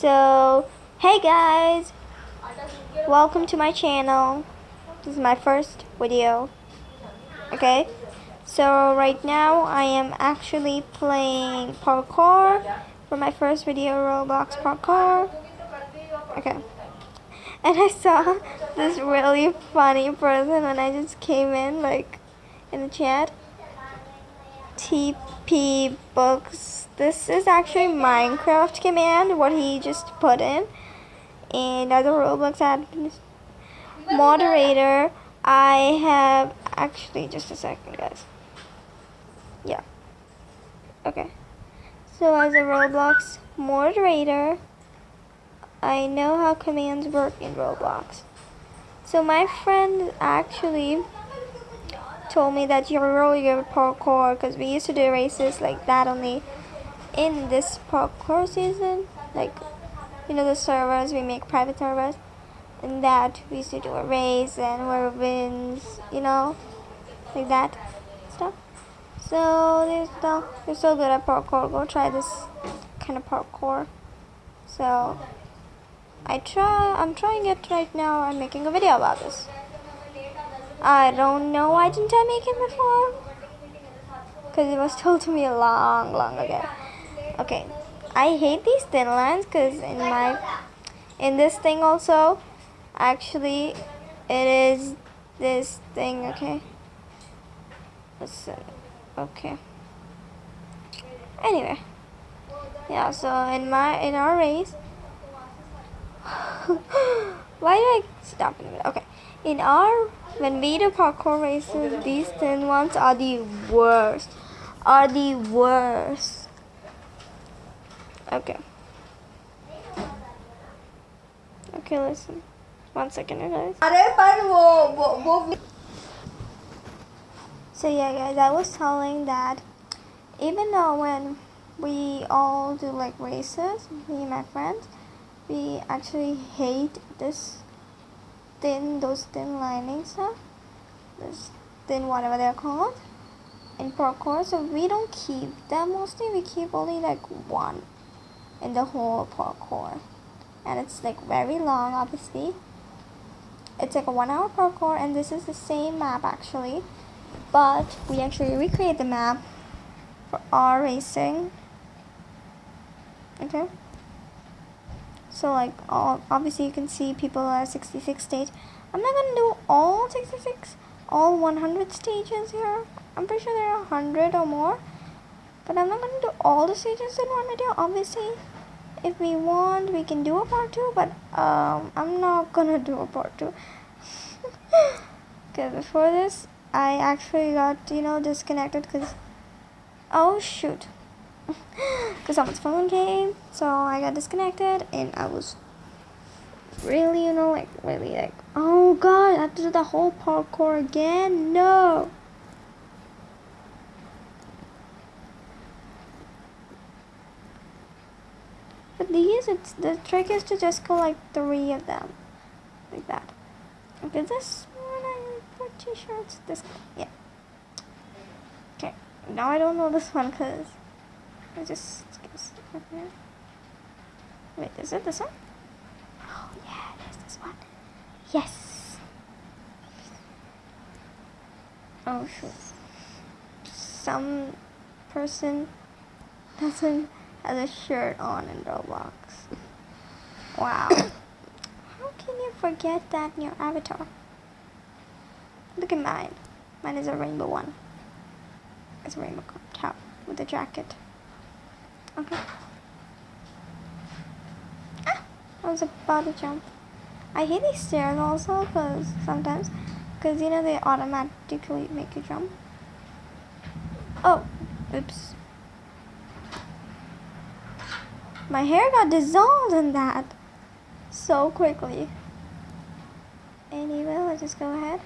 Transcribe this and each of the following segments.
So, hey guys, welcome to my channel. This is my first video. Okay, so right now I am actually playing parkour for my first video, Roblox parkour. Okay, and I saw this really funny person when I just came in, like in the chat. TP books. This is actually Minecraft command, what he just put in. And as a Roblox admin moderator, I have actually just a second, guys. Yeah. Okay. So as a Roblox moderator, I know how commands work in Roblox. So my friend actually told me that you're really good at parkour because we used to do races like that only in this parkour season. Like, you know, the servers, we make private servers. And that we used to do a race and whoever wins, you know, like that stuff. So, there's no, you're so good at parkour. Go try this kind of parkour. So, I try, I'm trying it right now. I'm making a video about this. I don't know why didn't I make it before? Because it was told to me a long, long ago. Okay, I hate these thin lines because in my, in this thing also, actually, it is this thing, okay? Listen, okay. Anyway, yeah, so in my, in our race, why did I stop in a minute? Okay, in our when we do parkour races, these thin ones are the worst. Are the worst. Okay. Okay, listen. One second, guys. So yeah, guys, I was telling that even though when we all do like races, me and my friends, we actually hate this thin those thin linings stuff this thin whatever they're called. In parkour so we don't keep them mostly. We keep only like one in the whole parkour and it's like very long obviously. It's like a one hour parkour and this is the same map actually. But we actually recreate the map for our racing. Okay so like all, obviously you can see people are 66 stage. I'm not gonna do all 66, all 100 stages here. I'm pretty sure there are 100 or more. But I'm not gonna do all the stages in one video. Obviously, if we want, we can do a part 2. But um, I'm not gonna do a part 2. okay, before this, I actually got, you know, disconnected because... Oh, shoot because someone's phone came, so I got disconnected, and I was really, you know, like, really, like, oh god, I have to do the whole parkour again? No! But these, it's, the trick is to just go like three of them, like that. Okay, this one, I'm pretty sure it's this, yeah. Okay, now I don't know this one, because I just Wait, is it this one? Oh yeah, it is this one. Yes. Oh shoot. Some person doesn't have a shirt on in Roblox. Wow. How can you forget that in your avatar? Look at mine. Mine is a rainbow one. It's a rainbow top with a jacket. Okay. Ah! I was about to jump. I hate these stairs also because sometimes, because you know they automatically make you jump. Oh, oops. My hair got dissolved in that so quickly. Anyway, let's just go ahead.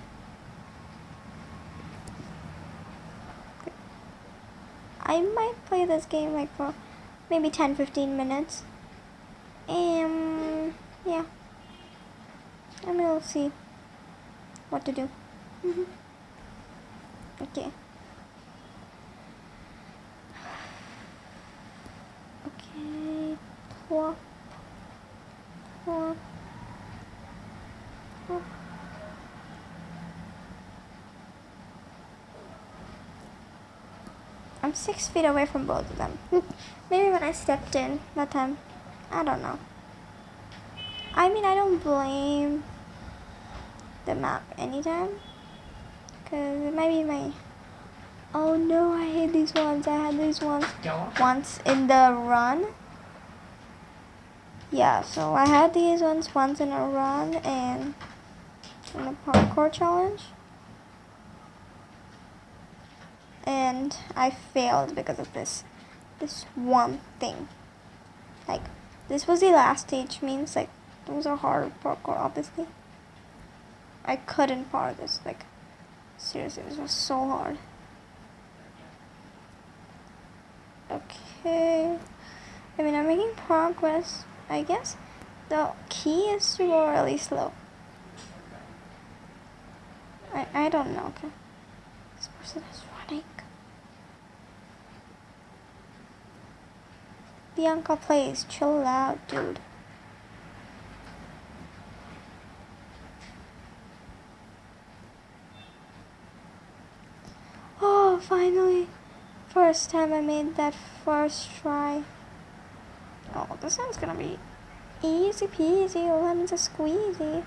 I might play this game like for maybe 10-15 minutes. And yeah, and we'll see what to do. Mm -hmm. Okay. Okay, plop. I'm six feet away from both of them. Maybe when I stepped in that time, I don't know. I mean, I don't blame the map anytime. Because it might be my... Oh no, I hate these ones. I had these ones once in the run. Yeah, so I had these ones once in a run and in a parkour challenge. And I failed because of this. This one thing. Like, this was the last stage, means like, those are hard parkour, obviously. I couldn't par this, like, seriously, this was so hard. Okay, I mean, I'm making progress, I guess. The key is to go really slow. I, I don't know, okay. This person Bianca, please, chill out, dude. Oh, finally. First time I made that first try. Oh, this one's gonna be easy peasy, lemons a squeezy.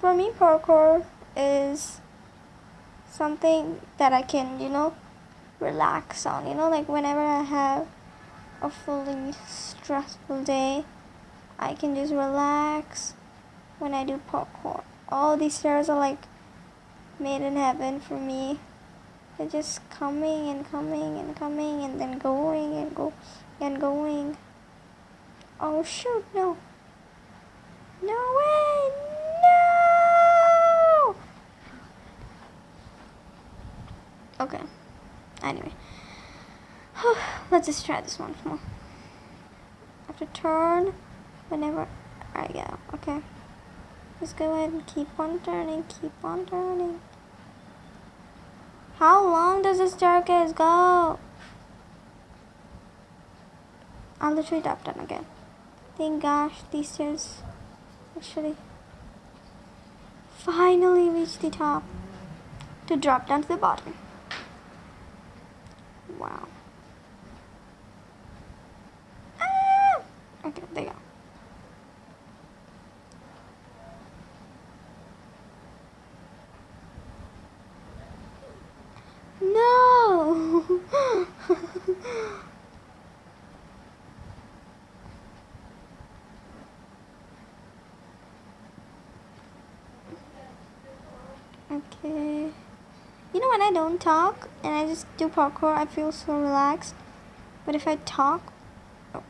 For me, parkour is something that I can, you know, relax on. You know, like whenever I have a fully stressful day, I can just relax when I do parkour all these stairs are like made in heaven for me. They're just coming and coming and coming and then going and go and going. Oh shoot, no. No way, no! Okay, anyway. Let's just try this once more. I have to turn whenever I go, okay? Just go ahead and keep on turning, keep on turning. How long does this staircase go? I'll literally drop down again. Thank gosh, these stairs actually finally reached the top to drop down to the bottom. Wow. Ah! Okay, there you go. No! okay. You know when I don't talk and I just do parkour, I feel so relaxed. But if I talk, oh.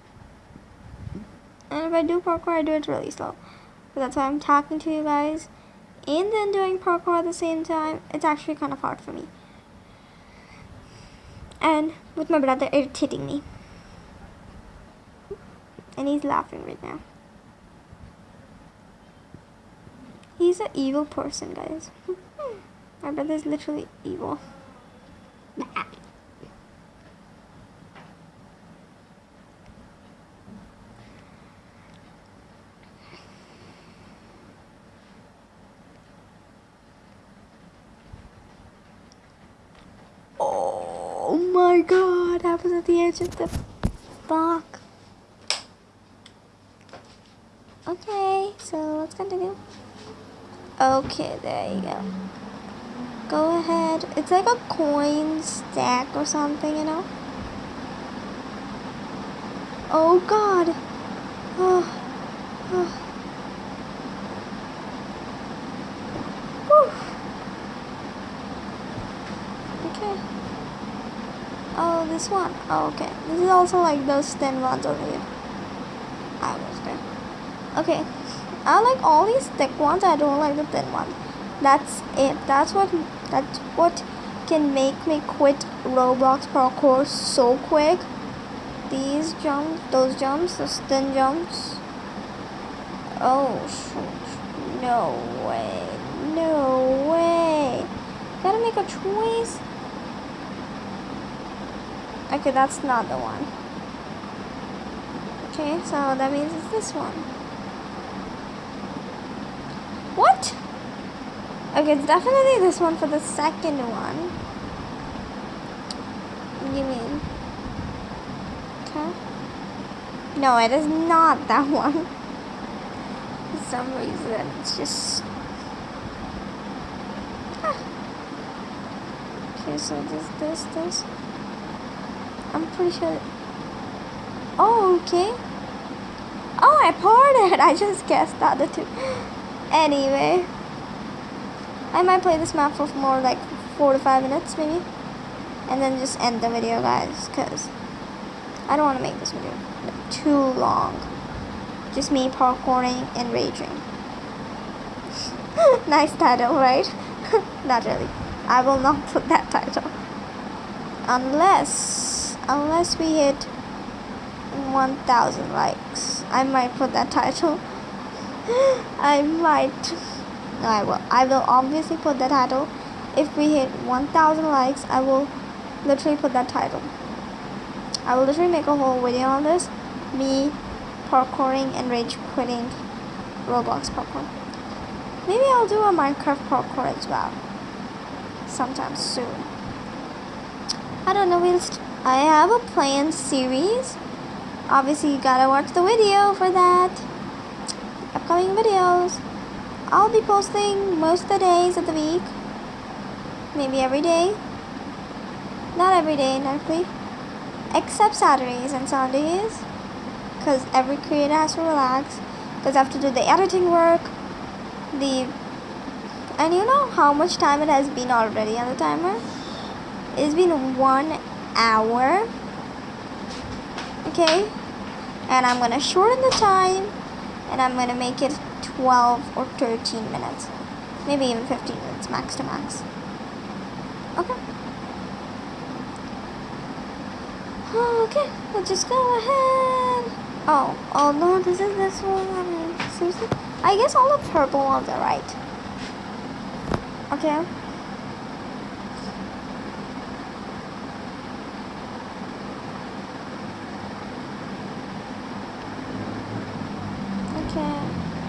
and if I do parkour, I do it really slow. But that's why I'm talking to you guys and then doing parkour at the same time. It's actually kind of hard for me and with my brother irritating me. And he's laughing right now. He's an evil person, guys. my brother is literally evil. Oh my god, I was at the edge of the block. Okay, so let's continue. Okay, there you go. Go ahead. It's like a coin stack or something, you know? Oh god. Oh. oh. Oh, this one. Oh, okay. This is also like those thin ones over here. I was there. Okay. I like all these thick ones. I don't like the thin ones. That's it. That's what. That's what can make me quit Roblox parkour so quick. These jumps, those jumps, those thin jumps. Oh! No way! No way! Gotta make a choice. Okay, that's not the one. Okay, so that means it's this one. What? Okay, it's definitely this one for the second one. You mean? Okay. No, it is not that one. For some reason, it's just... Ah. Okay, so this, this, this. I'm pretty sure... Oh, okay. Oh, I poured it. I just guessed that the two. Anyway. I might play this map for more like four to five minutes maybe. And then just end the video guys because I don't want to make this video too long. Just me parkouring and raging. nice title, right? not really. I will not put that title. Unless, unless we hit 1,000 likes. I might put that title. I might. No, I will. I will obviously put the title. If we hit 1,000 likes, I will literally put that title. I will literally make a whole video on this. Me parkouring and rage quitting Roblox parkour. Maybe I'll do a Minecraft parkour as well. Sometime soon. I don't know. We'll I have a planned series. Obviously, you gotta watch the video for that. Upcoming videos. I'll be posting most of the days of the week. Maybe every day. Not every day, naturally. Except Saturdays and Sundays. Because every creator has to relax. Because I have to do the editing work. The... And you know how much time it has been already on the timer? It's been one hour. Okay? And I'm to shorten the time. And I'm to make it 12 or 13 minutes. Maybe even 15 minutes max to max. Okay. Okay, let's just go ahead. Oh, oh no, this is this one. I mean, seriously? I guess all the purple ones are right. Okay.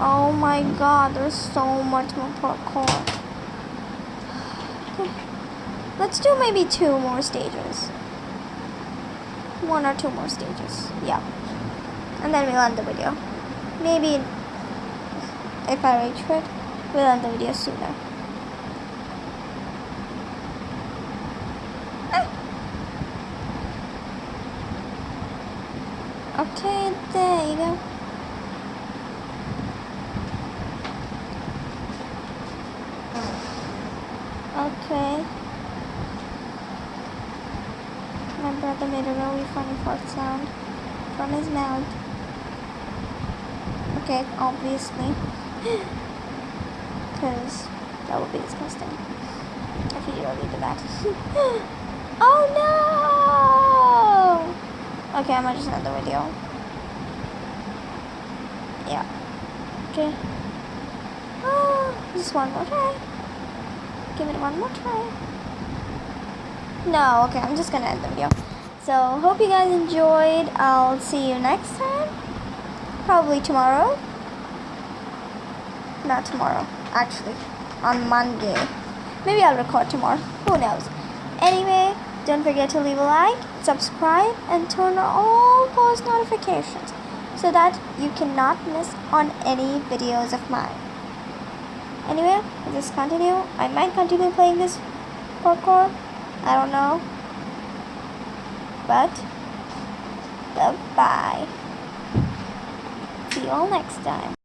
Oh my god, there's so much more parkour. Let's do maybe two more stages. One or two more stages. Yeah. And then we'll end the video. Maybe if I reach it, we'll end the video sooner. Ah. Okay, there you go. Okay. My brother made a really funny fart sound from his mouth. Okay, obviously. Because that would be disgusting if he really did that. oh no! Okay, I'm gonna just end the video. Yeah. Okay. Oh, just one more try give it one more try. No, okay, I'm just gonna end the video. So, hope you guys enjoyed. I'll see you next time. Probably tomorrow. Not tomorrow, actually. On Monday. Maybe I'll record tomorrow. Who knows? Anyway, don't forget to leave a like, subscribe, and turn on all post notifications so that you cannot miss on any videos of mine. Anyway, just continue. I might continue playing this parkour. I don't know. But, goodbye. See you all next time.